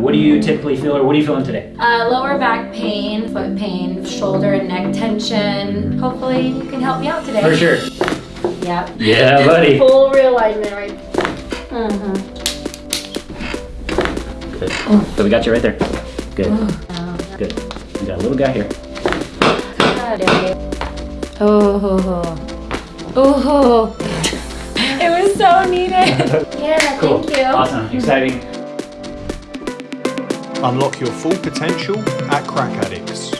What do you typically feel, or what are you feeling today? Uh, lower back pain, foot pain, shoulder and neck tension. Hopefully you can help me out today. For sure. Yep. Yeah, buddy. Full realignment right Mm-hmm. Good. Oh. So we got you right there. Good. Good. We got a little guy here. Oh, oh, it was so needed. Yeah, Cool. thank you. Awesome. Exciting. Unlock your full potential at Crack Addicts.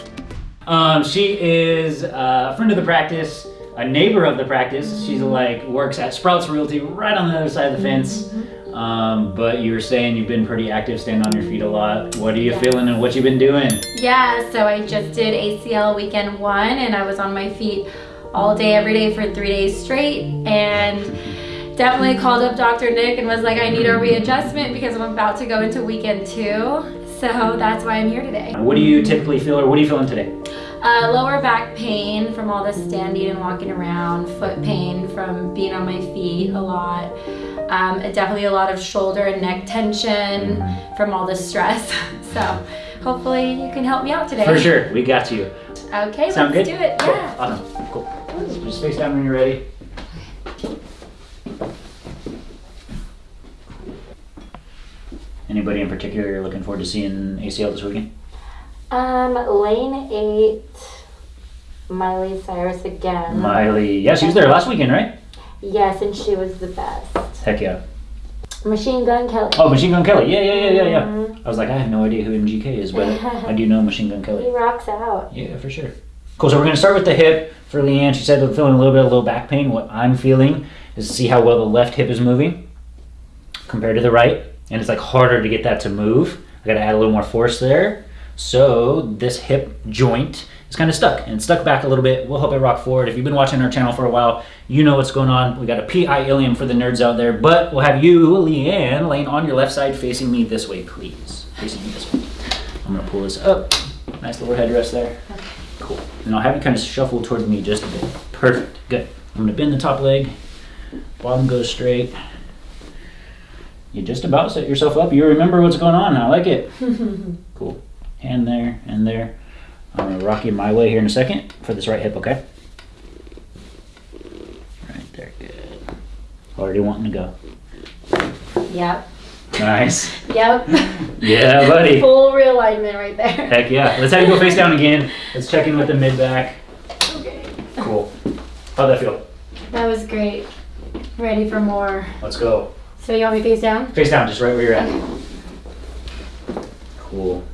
Um, she is uh, a friend of the practice, a neighbor of the practice. She's like works at Sprouts Realty, right on the other side of the fence. Um, but you were saying you've been pretty active, standing on your feet a lot. What are you Yeah. feeling and what you've been doing? Yeah, so I just did ACL weekend one and I was on my feet all day, every day for three days straight. And definitely called up Dr. Nick and was like, I need a readjustment because I'm about to go into weekend two. So that's why I'm here today. What do you typically feel, or what are you feeling today? Uh, lower back pain from all the standing and walking around, foot pain from being on my feet a lot. Um, definitely a lot of shoulder and neck tension from all the stress. So hopefully you can help me out today. For sure, we got you. Okay, Sound let's good? do it. Cool. Yeah. Awesome. Cool. Just face down when you're ready. Anybody in particular you're looking forward to seeing ACL this weekend? Um, Lane 8, Miley Cyrus again. Miley. Yeah, she was there last weekend, right? yes, and she was the best. Heck yeah. Machine Gun Kelly. Oh, Machine Gun Kelly. Yeah, yeah, yeah, yeah, yeah. Mhm. I was like, I have no idea who MGK is, but I do know Machine Gun Kelly. He rocks out. Yeah, for sure. Cool. So we're gonna start with the hip for Leanne. She said they're feeling a little bit of low back pain. What I'm feeling is to see how well the left hip is moving compared to the right, and it's like harder to get that to move. I got to add a little more force there. So this hip joint is kind of stuck and stuck back a little bit. We'll help it rock forward. If you've been watching our channel for a while, you know what's going on. We got a PI ilium for the nerds out there, but we'll have you, Leanne, laying on your left side, facing me this way, please. Facing me this way. I'm gonna pull this up. Nice little headrest there. Cool. And I'll have you kind of shuffle towards me just a bit. Perfect. Good. I'm gonna bend the top leg. Bottom goes straight. You just about set yourself up. You remember what's going on. I like it. cool. Hand there and there. I'm gonna rock you my way here in a second for this right hip, okay? Right there, good. Already wanting to go. Yep. Nice. Yep. Yeah, buddy. Full realignment right there. Heck yeah. Let's have you go face down again. Let's check in with the mid back. Okay. Cool. How'd that feel? That was great. Ready for more. Let's go. So you want me face down? Face down, just right where you're at. Cool.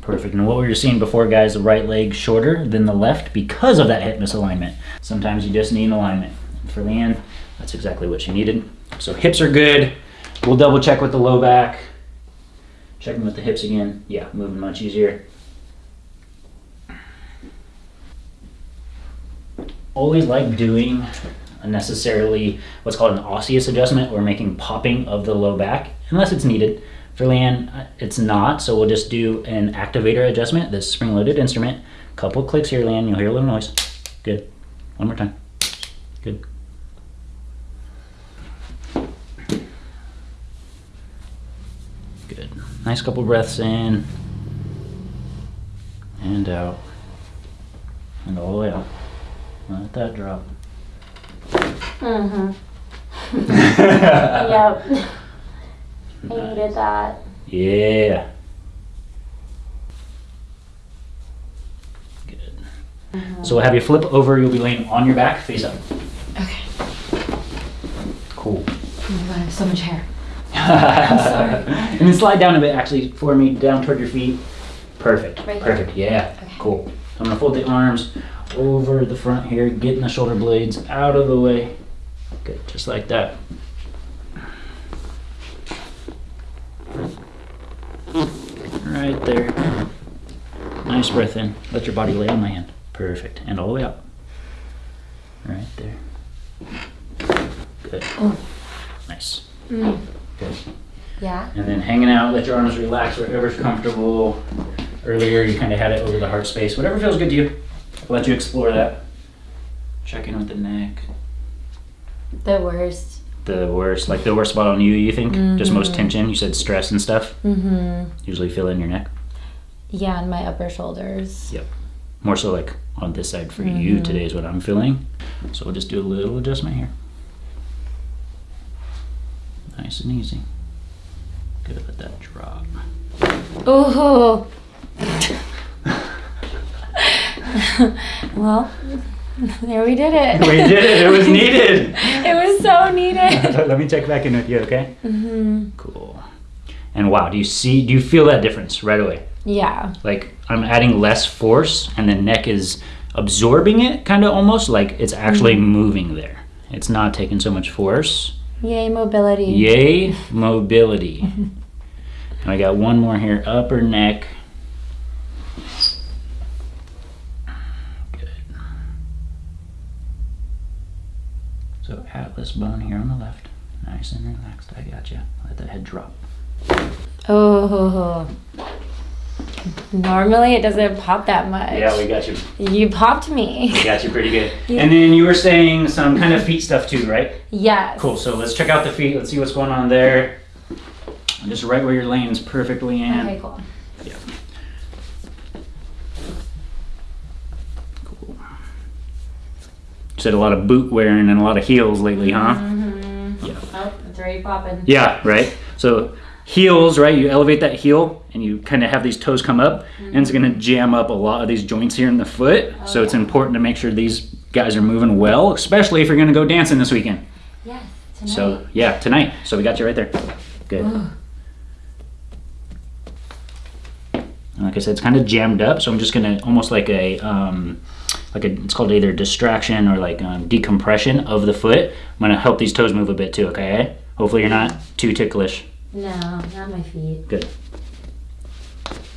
Perfect. And what we were seeing before, guys, the right leg shorter than the left because of that hip misalignment. Sometimes you just need an alignment. For Leanne, that's exactly what she needed. So hips are good. We'll double check with the low back. Checking with the hips again. Yeah, moving much easier. Always like doing unnecessarily what's called an osseous adjustment or making popping of the low back unless it's needed. For Leanne, uh, it's not, so we'll just do an activator adjustment, this spring-loaded instrument. Couple clicks here, Leanne, you'll hear a little noise. Good. One more time. Good. Good. Nice couple breaths in and out and all the way out. Let that drop. Mm-hmm. Yep. I needed that. Yeah. Good. So we'll have you flip over. You'll be laying on your back, face up. Okay. Cool. Oh my god, I have so much hair. I'm sorry. and then slide down a bit, actually, for me, down toward your feet. Perfect. Right here? Perfect. Yeah. Okay. Cool. I'm gonna fold the arms over the front here, getting the shoulder blades out of the way. Good, just like that. Right there. Nice breath in. Let your body lay on my hand. Perfect. And all the way up. Right there. Good. Oh. Nice. Mm. Good. Yeah. And then hanging out, let your arms relax wherever's comfortable. Earlier, you kind of had it over the heart space. Whatever feels good to you. I'll let you explore that. Check in with the neck. The worst. the worst? Like the worst spot on you, you think? Just most tension? You said stress and stuff? Mm-hmm. Usually feel in your neck? Yeah, and my upper shoulders. Yep. More so like on this side for you today is what I'm feeling. So we'll just do a little adjustment here. Nice and easy. Good, let that drop. Oh! well, there we did it. We did it, it was needed. it was so needed. let me check back in with you, okay? Mm-hmm. Cool. And wow, do you see, do you feel that difference right away? Yeah. Like I'm adding less force and the neck is absorbing it kind of almost like it's actually moving there. It's not taking so much force. Yay, mobility. Yay, mobility. and I got one more here, upper neck. So atlas bone here on the left. Nice and relaxed. I got you. Let the head drop. Oh. Normally it doesn't pop that much. Yeah, we got you. You popped me. We got you pretty good. Yeah. And then you were saying some kind of feet stuff too, right? Yes. Cool. So let's check out the feet. Let's see what's going on there. Just right where you're laying is perfectly in. Okay, cool. Cool. You said a lot of boot wearing and a lot of heels lately, huh? Mm-hmm. Yeah. Oh, it's already popping. Yeah, right. So heels, right? You elevate that heel and you kind of have these toes come up, and it's gonna jam up a lot of these joints here in the foot. so it's important to make sure these guys are moving well, especially if you're gonna go dancing this weekend. Yes. Tonight. So yeah, tonight. So we got you right there. Good. Ugh. Like I said, it's kind of jammed up, so I'm just gonna almost like a um, like a it's called either distraction or like um, decompression of the foot. I'm gonna help these toes move a bit too. Okay. Hopefully you're not too ticklish. No, not my feet. Good.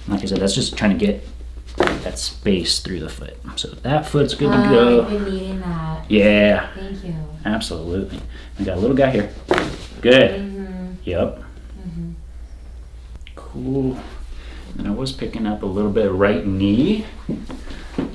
Like I said, that's just trying to get that space through the foot. So that foot's good to Oh, I've been needing that. Yeah, Thank you. absolutely. I got a little guy here. Good. Mm-hmm. Yep. Cool. And I was picking up a little bit of right knee.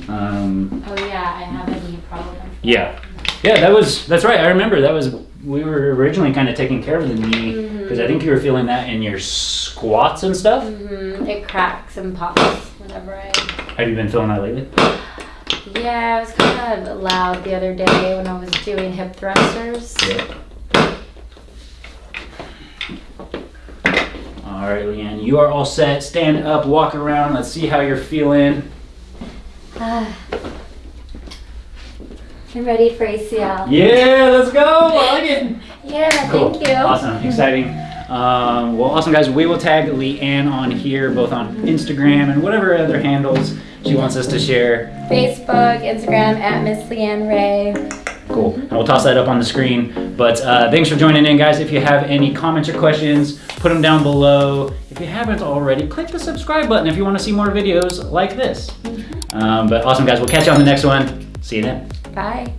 Um, Oh yeah, I have a knee problem. yeah. Yeah, that was, that's right. I remember that was, we were originally kind of taking care of the knee because I think you were feeling that in your squats and stuff. Mm-hmm. It cracks and pops whenever I. Have you been feeling that lately? Yeah, I was kind of loud the other day when I was doing hip thrusters. Yeah. All right, Leanne, you are all set. Stand up, walk around. Let's see how you're feeling. I'm ready for ACL. Yeah, let's go. I like it. Yeah, Cool. thank you. Awesome. Exciting. Um, well, awesome, guys. We will tag Leanne on here, both on Instagram and whatever other handles she wants us to share. Facebook, Instagram at Miss Leanne Ray. Cool. And we'll toss that up on the screen. But uh, thanks for joining in, guys. If you have any comments or questions, put them down below. If you haven't already, click the subscribe button if you want to see more videos like this. Um, but awesome, guys. We'll catch you on the next one. See you then. Bye.